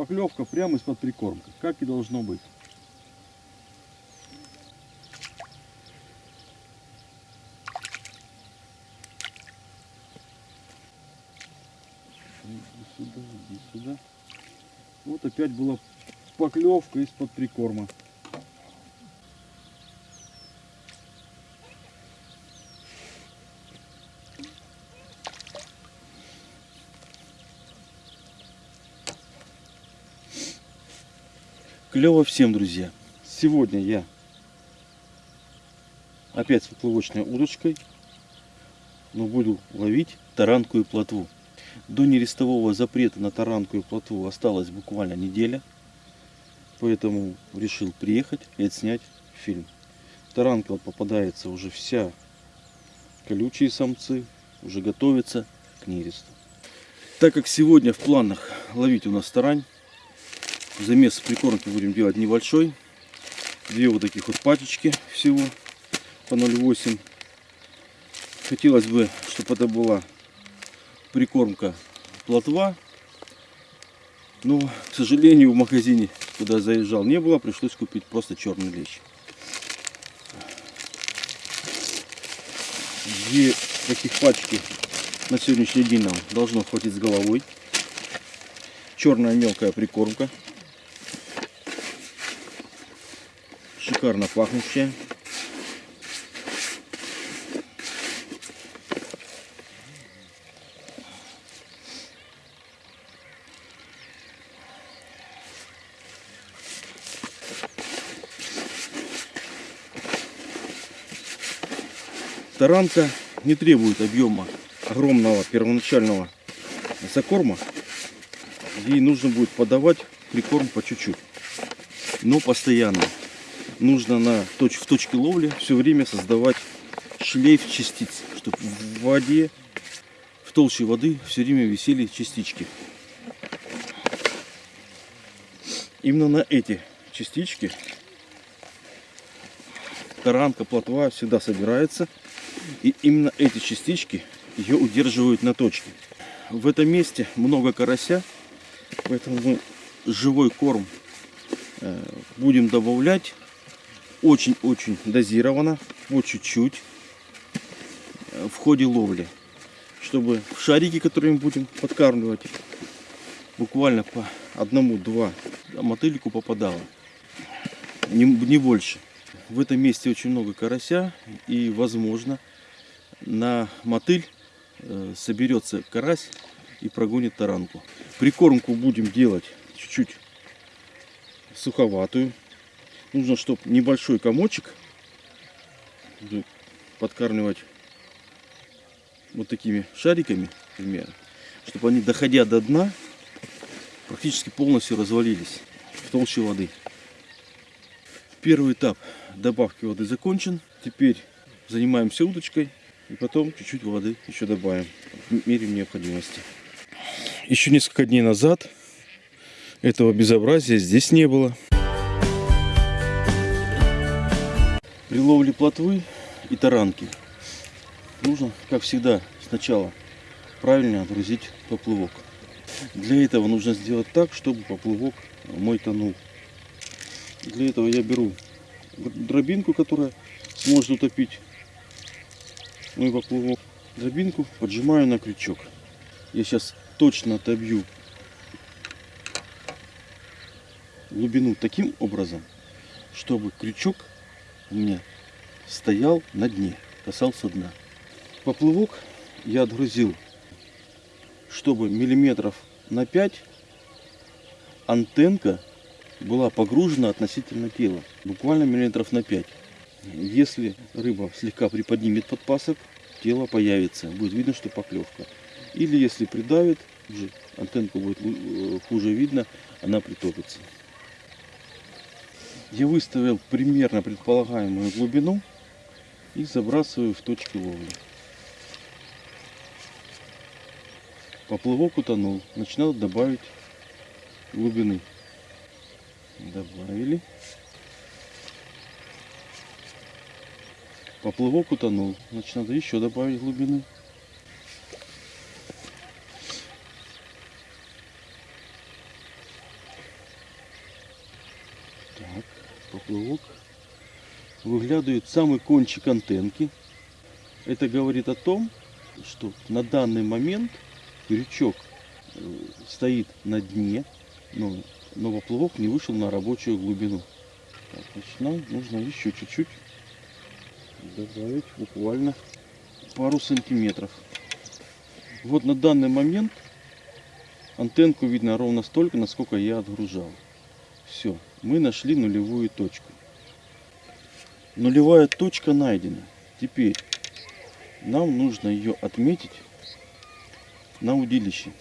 Поклевка прямо из-под прикормка, как и должно быть. Сюда, сюда. Вот опять была поклевка из-под прикорма. Клево всем, друзья. Сегодня я опять с поплавочной удочкой, но буду ловить таранку и плотву. До нерестового запрета на таранку и плотву осталась буквально неделя. Поэтому решил приехать и отснять фильм. Таранка попадается уже вся колючие самцы, уже готовится к нересту. Так как сегодня в планах ловить у нас тарань, замес прикормки будем делать небольшой. Две вот таких вот пачечки всего по 0,8. Хотелось бы, чтобы это была прикормка плотва. Но, к сожалению, в магазине, куда заезжал, не было. Пришлось купить просто черный лещ. Две таких пачки на сегодняшний день нам должно хватить с головой. Черная мелкая прикормка. Шикарно пахнущая. Таранка не требует объема огромного первоначального закорма. Ей нужно будет подавать прикорм по чуть-чуть, но постоянно. Нужно на точ в точке ловли все время создавать шлейф частиц, чтобы в воде, в толще воды все время висели частички. Именно на эти частички таранка, плотва всегда собирается. И именно эти частички ее удерживают на точке. В этом месте много карася, поэтому мы живой корм э, будем добавлять очень-очень дозированно, по чуть-чуть э, в ходе ловли. Чтобы в шарики, которые мы будем подкармливать, буквально по одному-два мотыльку попадало. Не, не больше. В этом месте очень много карася и возможно на мотыль э, соберется карась и прогонит таранку. Прикормку будем делать чуть-чуть суховатую. Нужно, чтобы небольшой комочек подкармливать вот такими шариками, примерно, чтобы они, доходя до дна, практически полностью развалились в толще воды. Первый этап добавки воды закончен. Теперь занимаемся удочкой и потом чуть-чуть воды еще добавим в мере необходимости. Еще несколько дней назад этого безобразия здесь не было. При ловле плотвы и таранки нужно, как всегда, сначала правильно отгрузить поплывок. Для этого нужно сделать так, чтобы поплывок мой тонул. Для этого я беру дробинку, которая сможет утопить мой поплывок. Дробинку поджимаю на крючок. Я сейчас точно отобью глубину таким образом, чтобы крючок у меня стоял на дне, касался дна. Поплывок я отгрузил, чтобы миллиметров на 5 антенка была погружена относительно тела. Буквально миллиметров на 5. Если рыба слегка приподнимет подпасок, тело появится. Будет видно, что поклевка. Или если придавит, антенку будет э, хуже видно, она притопится. Я выставил примерно предполагаемую глубину и забрасываю в точки ловли. Поплывок утонул. Начинал добавить глубины. Добавили. Поплывок утонул. Значит, надо еще добавить глубины. Выглядывает самый кончик антенки. Это говорит о том, что на данный момент крючок э, стоит на дне, но, но поплавок не вышел на рабочую глубину. Так, значит, нам нужно еще чуть-чуть добавить буквально пару сантиметров. Вот на данный момент антенку видно ровно столько, насколько я отгружал. Все, мы нашли нулевую точку. Нулевая точка найдена. Теперь нам нужно ее отметить на удилище.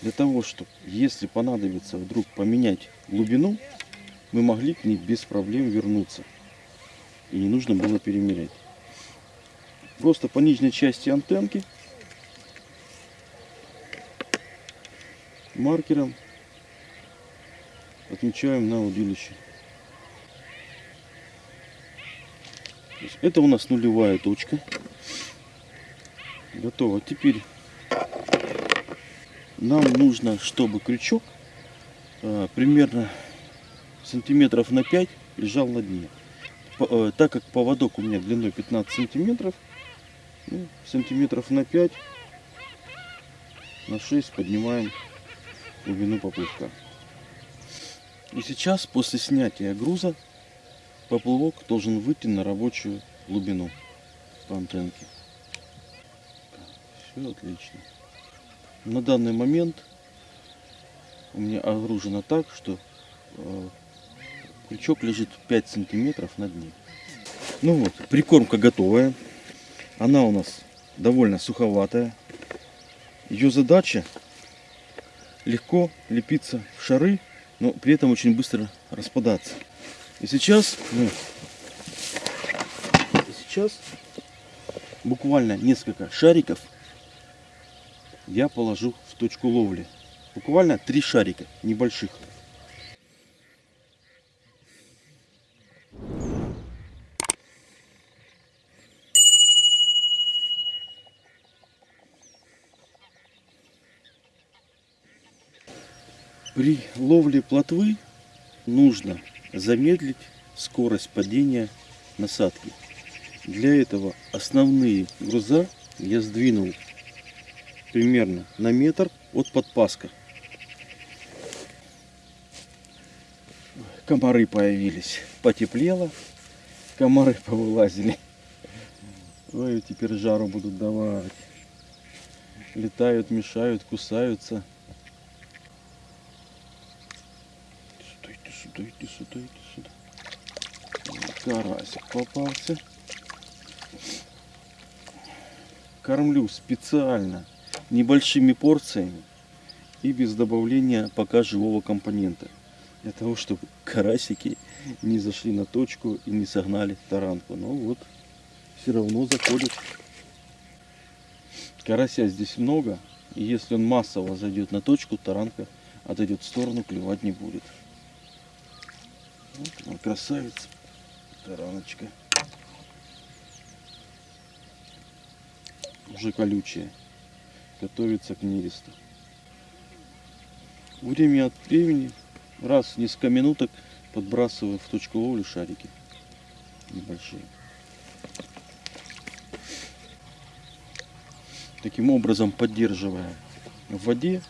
Для того, чтобы, если понадобится вдруг поменять глубину, мы могли к ней без проблем вернуться. И не нужно было перемерять. Просто по нижней части антенки маркером отмечаем на удилище. Это у нас нулевая точка. Готово. Теперь нам нужно, чтобы крючок а, примерно сантиметров на 5 лежал на дне. По, а, так как поводок у меня длиной 15 сантиметров, ну, сантиметров на 5 на 6 поднимаем глубину поплавка. И сейчас после снятия груза поплавок должен выйти на рабочую глубину по антенке. Все отлично. На данный момент у меня огружено так, что э, крючок лежит 5 сантиметров на дне. Ну вот, прикормка готовая. Она у нас довольно суховатая. Ее задача легко лепиться в шары, но при этом очень быстро распадаться. И сейчас мы сейчас буквально несколько шариков я положу в точку ловли. Буквально три шарика небольших. При ловле плотвы нужно замедлить скорость падения насадки. Для этого основные груза я сдвинул примерно на метр от подпаска. Комары появились. Потеплело. Комары повылазили. Ой, теперь жару будут давать. Летают, мешают, кусаются. сюда, иди сюда, иди сюда. Карасик попался. Кормлю специально небольшими порциями и без добавления пока живого компонента. Для того, чтобы карасики не зашли на точку и не согнали таранку. Но вот все равно заходят. Карася здесь много. И если он массово зайдет на точку, таранка отойдет в сторону, клевать не будет. Вот она красавица, тараночка. Уже колючая. Готовится к нересту. Время от времени, раз в несколько минуток подбрасываю в точку ловли шарики небольшие. Таким образом поддерживая в воде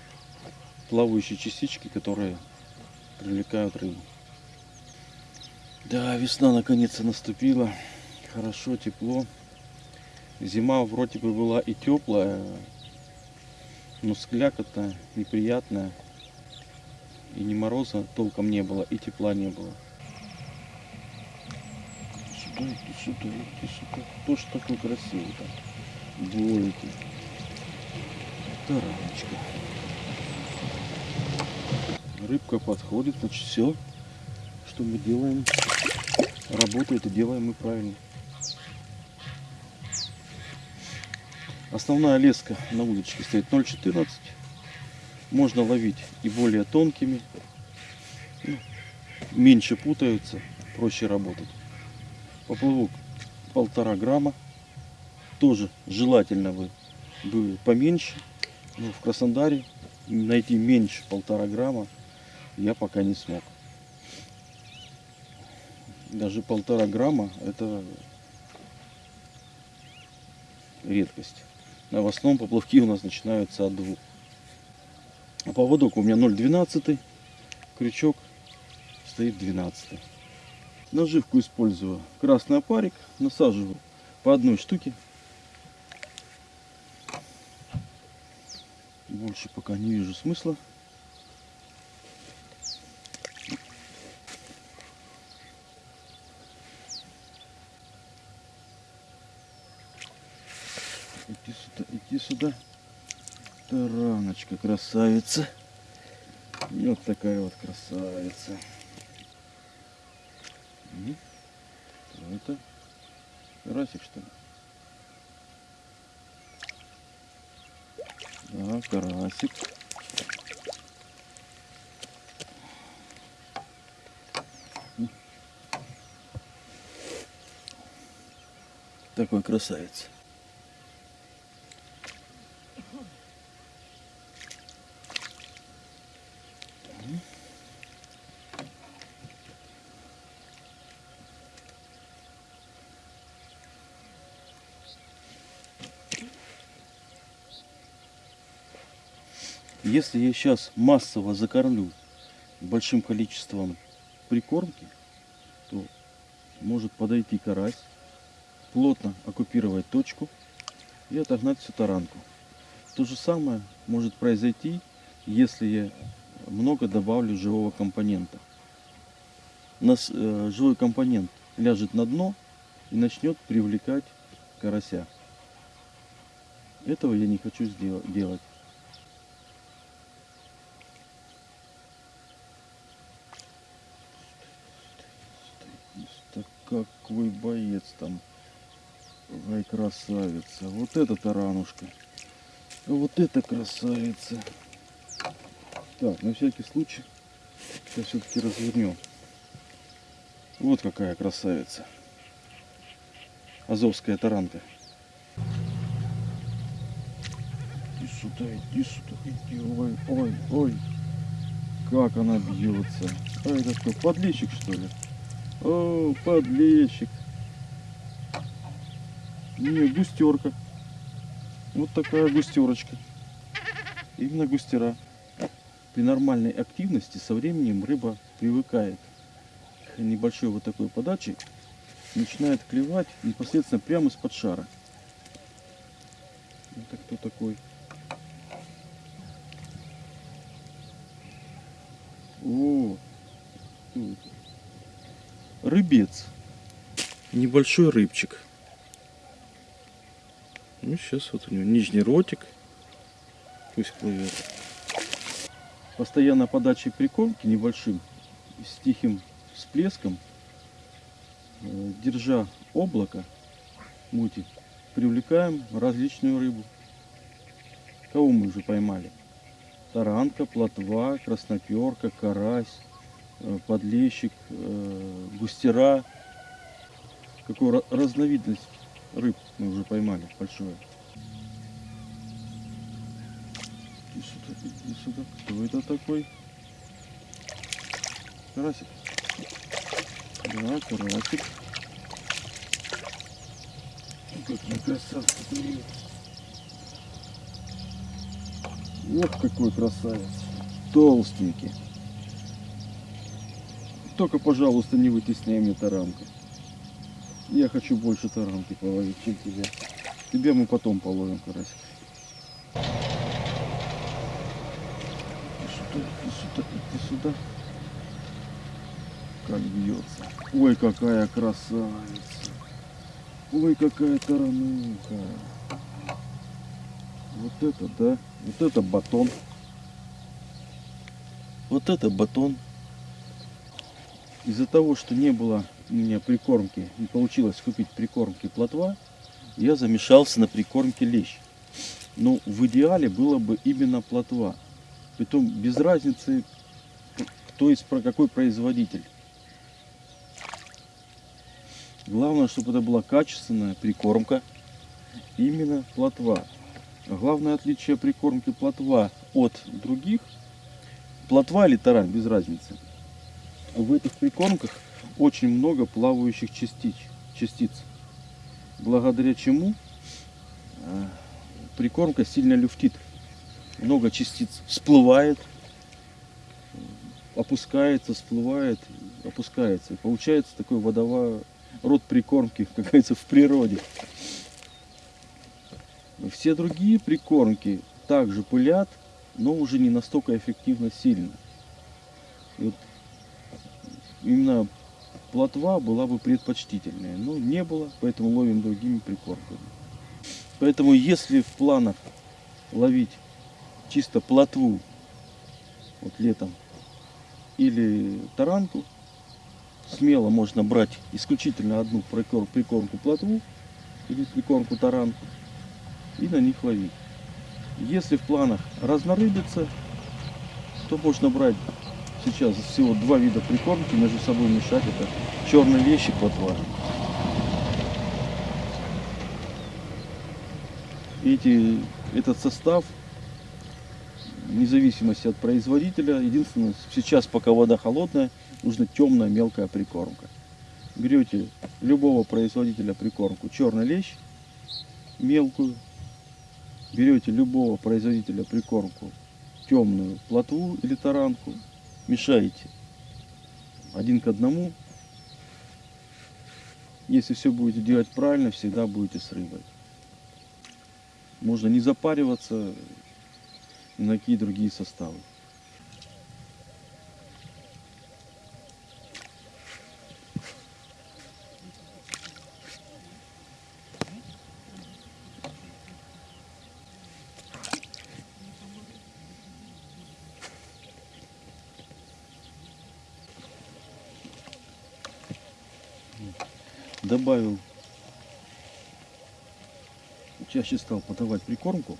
плавающие частички, которые привлекают рыбу. Да, весна наконец-то наступила. Хорошо, тепло. Зима вроде бы была и теплая, но склякота неприятная. И ни мороза толком не было, и тепла не было. Сюда, иди сюда, иди сюда. Кто ж такой красивый там? Двойки. Тараночка. Рыбка подходит, значит все, что мы делаем работает и делаем мы правильно. Основная леска на удочке стоит 0,14. Можно ловить и более тонкими. Ну, меньше путаются, проще работать. Поплавок полтора грамма. Тоже желательно бы, бы поменьше. Но в Краснодаре найти меньше полтора грамма я пока не смог. Даже полтора грамма это редкость. А в основном поплавки у нас начинаются от двух. А поводок у меня 0,12, крючок стоит 12. Наживку использую красный опарик, насаживаю по одной штуке. Больше пока не вижу смысла. Иди сюда, иди сюда. Тараночка, красавица. И вот такая вот красавица. Что это? Карасик что ли? Да, карасик. Такой красавец. Если я сейчас массово закормлю большим количеством прикормки, то может подойти карась, плотно оккупировать точку и отогнать всю таранку. То же самое может произойти, если я много добавлю живого компонента. Нас, э, живой компонент ляжет на дно и начнет привлекать карася. Этого я не хочу сдел- делать. Так какой боец там. Ай, красавица. Вот это таранушка. Вот это красавица. Так, на всякий случай. Сейчас все-таки развернем. Вот какая красавица. Азовская таранка. Иди сюда, иди сюда, иди. Ой, ой, ой. Как она бьется. А это что, подлещик что ли? О, подлещик. Не, густерка. Вот такая густерочка. Именно густера. При нормальной активности со временем рыба привыкает к небольшой вот такой подаче, начинает клевать непосредственно прямо из-под шара. Это кто такой? О, кто это? Рыбец. Небольшой рыбчик. Ну, сейчас вот у него нижний ротик. Пусть плывет. Постоянно подачей прикормки небольшим, с тихим всплеском, э, держа облако мути, привлекаем различную рыбу. Кого мы уже поймали? Таранка, плотва, красноперка, карась, подлещик, э, густера. Какую ра- разновидность рыб мы уже поймали большое. Иди сюда, иди сюда. Кто это такой? Карасик. Да, карасик. Какие красавцы плывут. Вот какой красавец. Толстенький. Только, пожалуйста, не вытесняй мне таранку. Я хочу больше таранки половить, чем тебя. Тебя мы потом половим, карасик. Иди сюда, иди сюда, иди сюда. Как бьется. Ой, какая красавица. Ой, какая тарануха. Вот это, да. Вот это батон. Вот это батон. Из-за того, что не было у меня прикормки, не получилось купить прикормки плотва, я замешался на прикормке лещ. Но в идеале было бы именно плотва. Притом без разницы, кто из про какой производитель. Главное, чтобы это была качественная прикормка, именно плотва. Главное отличие прикормки плотва от других, плотва или тарань, без разницы. В этих прикормках очень много плавающих частиц, частиц благодаря чему э, прикормка сильно люфтит. Много частиц всплывает, опускается, всплывает, опускается. И получается такой водовой род прикормки, как говорится, в природе. Все другие прикормки также пылят, но уже не настолько эффективно сильно. И вот именно плотва была бы предпочтительнее. Но не было, поэтому ловим другими прикормками. Поэтому если в планах ловить чисто плотву вот летом или таранку, смело можно брать исключительно одну прикор- прикормку плотву или прикормку таранку и на них ловить. Если в планах разнорыбиться, то можно брать сейчас всего два вида прикормки между собой мешать. Это черный лещ и плотва. Эти, этот состав, вне зависимости от производителя, единственное, сейчас пока вода холодная, нужна темная мелкая прикормка. Берете любого производителя прикормку черный лещ, мелкую, берете любого производителя прикормку темную плотву или таранку, мешаете один к одному. Если все будете делать правильно, всегда будете с рыбой. Можно не запариваться на какие другие составы. Добавил, чаще стал подавать прикормку,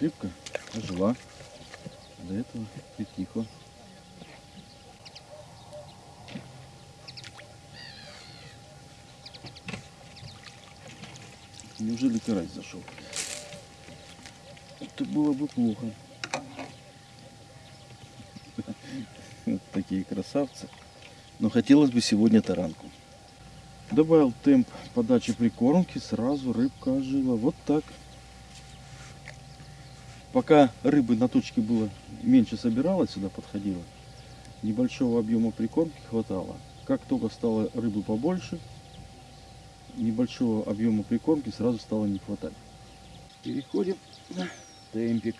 рыбка ожила, до этого притихла. Неужели карась зашел? Это было бы плохо. Такие красавцы. Но хотелось бы сегодня таранку. Добавил темп подачи прикормки, сразу рыбка ожила. Вот так. Пока рыбы на точке было меньше собиралось, сюда подходила, небольшого объема прикормки хватало. Как только стало рыбы побольше, небольшого объема прикормки сразу стало не хватать. Переходим на темпик.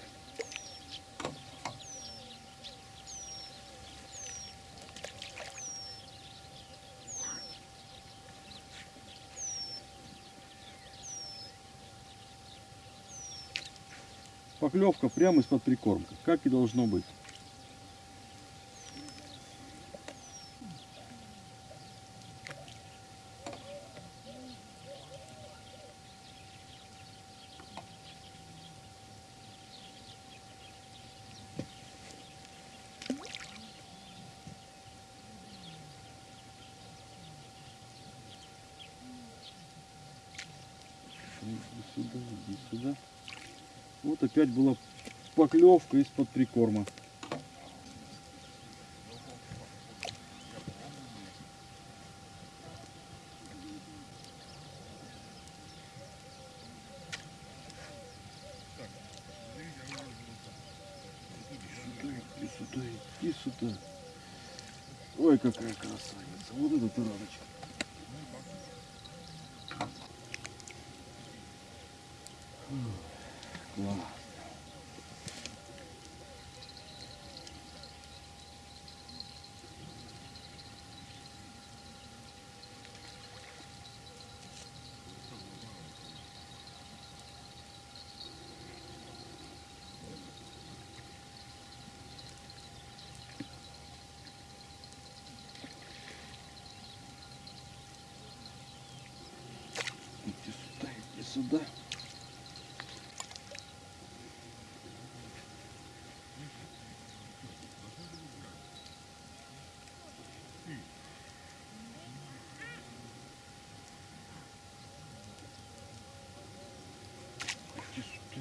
Поклевка прямо из-под прикормки, как и должно быть. Иди сюда, иди сюда. Вот опять была поклевка из-под прикорма. Сюда, иди сюда, иди сюда. Ой, какая красавица. Вот эта тараночка. Класс. Иди сюда, иди сюда.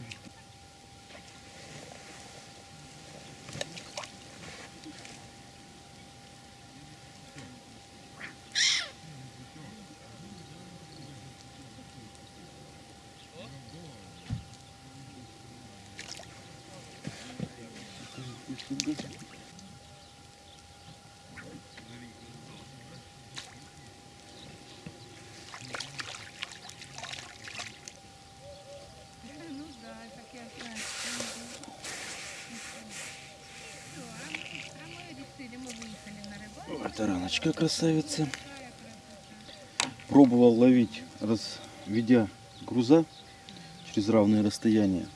Иди сюда. сюда. Ну да, так я знаю. Всё, а мы- а мы решили, мы выехали на рыбалку. Ой, тараночка красавица. Пробовал ловить, разведя груза через равные расстояния.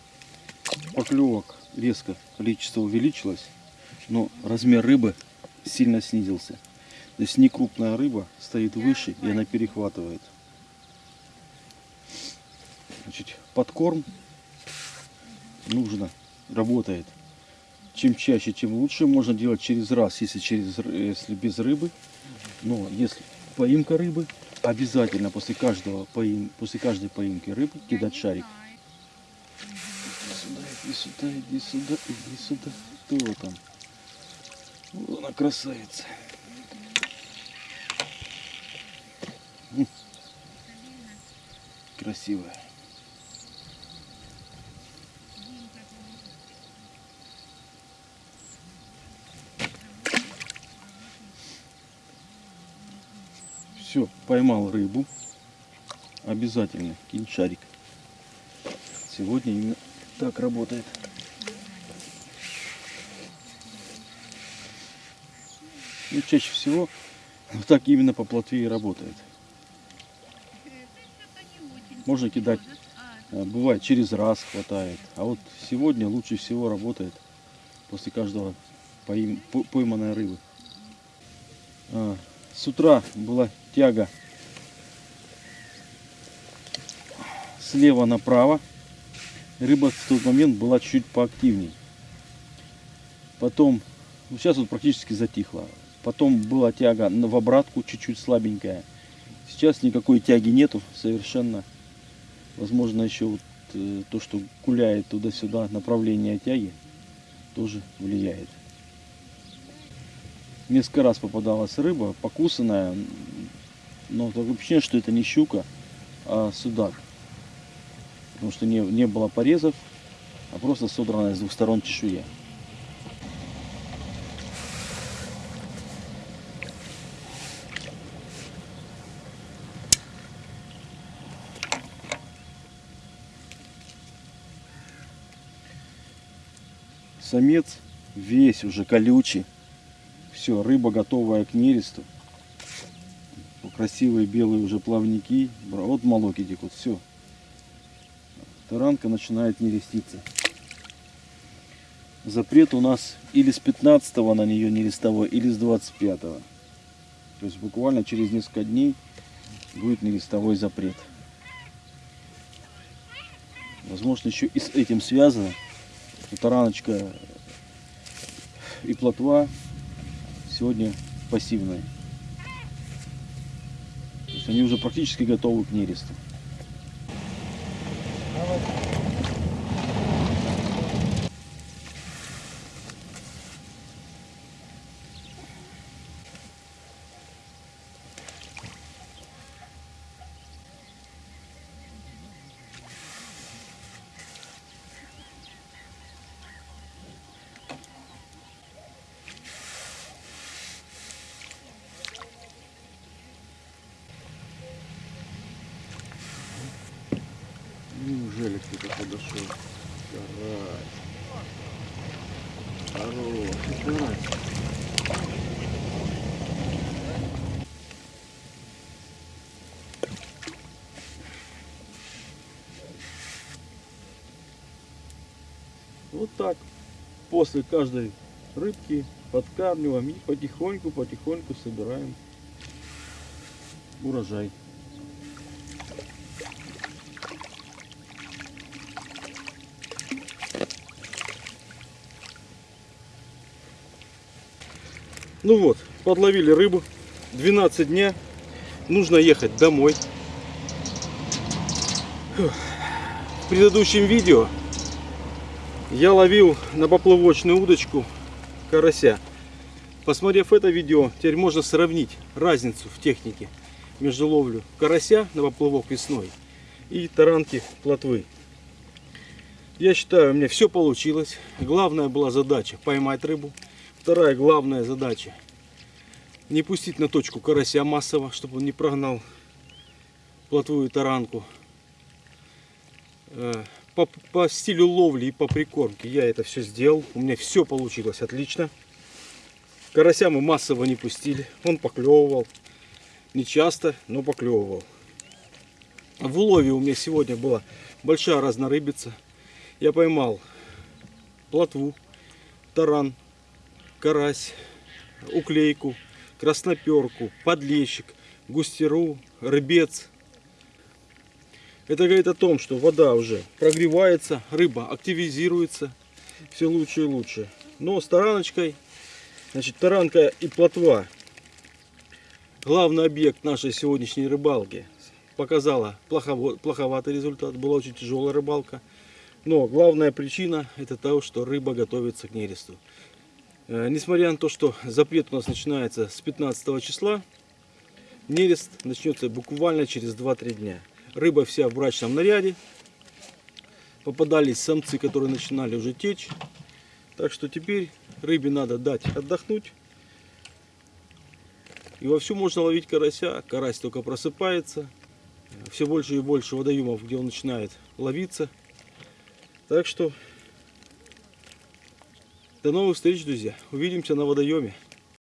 Поклевок резко количество увеличилось, но размер рыбы сильно снизился. То есть не крупная рыба стоит выше и она перехватывает. Значит, подкорм нужно, работает. Чем чаще, тем лучше. Можно делать через раз, если, через, если без рыбы. Но если поимка рыбы, обязательно после каждого поим, после каждой поимки рыбы кидать шарик. Иди сюда, иди сюда, иди сюда, иди сюда. Кто там? Вот она красавица. М. Красивая. Все, поймал рыбу. Обязательно кинь шарик. Сегодня именно так работает. Ну, чаще всего вот так именно по плотве и работает. Можно кидать. А, Бывает через раз хватает. А вот сегодня лучше всего работает после каждого пойманной рыбы. А, С утра была тяга слева направо. Рыба в тот момент была чуть поактивней. Потом, ну сейчас вот практически затихла. Потом была тяга в обратку, чуть-чуть слабенькая. Сейчас никакой тяги нету совершенно. Возможно, еще вот, э, то, что гуляет туда-сюда направление тяги, тоже влияет. Несколько раз попадалась рыба, покусанная, но такое ощущение, что это не щука, а судак. Потому что не, не было порезов, а просто содранная с двух сторон чешуя. Самец весь уже колючий. Все, рыба готовая к нересту. Красивые белые уже плавники. Вот молок идет, вот все. Таранка начинает нереститься. Запрет у нас или с 15 на нее нерестовой, или с 25 -го. То есть буквально через несколько дней будет нерестовой запрет. Возможно, еще и с этим связано. Тараночка и плотва сегодня пассивные. Есть они уже практически готовы к нересту. Неужели кто-то подошел? Карась. Хороший карась. Вот так. После каждой рыбки подкармливаем и потихоньку-потихоньку собираем урожай. Ну вот, подловили рыбу. 12 дня. Нужно ехать домой. В предыдущем видео я ловил на поплавочную удочку карася. Посмотрев это видео, теперь можно сравнить разницу в технике между ловлю карася на поплавок весной и таранки плотвы. Я считаю, у меня все получилось. Главная была задача поймать рыбу. Вторая главная задача не пустить на точку карася массово, чтобы он не прогнал плотву и таранку. По, по стилю ловли и по прикормке я это все сделал. У меня все получилось отлично. Карася мы массово не пустили. Он поклевывал. Не часто, но поклевывал. В улове у меня сегодня была большая разнорыбица. Я поймал плотву, таран, карась, уклейку, красноперку, подлещик, густеру, рыбец. Это говорит о том, что вода уже прогревается, рыба активизируется, все лучше и лучше. Но с тараночкой, значит, таранка и плотва, главный объект нашей сегодняшней рыбалки, показала плохово- плоховатый результат, была очень тяжелая рыбалка. Но главная причина это то, что рыба готовится к нересту. Э, Несмотря на то, что запрет у нас начинается с 15 числа, нерест начнется буквально через 2-3 дня. Рыба вся в брачном наряде. Попадались самцы, которые начинали уже течь. Так что теперь рыбе надо дать отдохнуть. И вовсю можно ловить карася. Карась только просыпается. Все больше и больше водоемов, где он начинает ловиться. Так что до новых встреч, друзья. Увидимся на водоеме.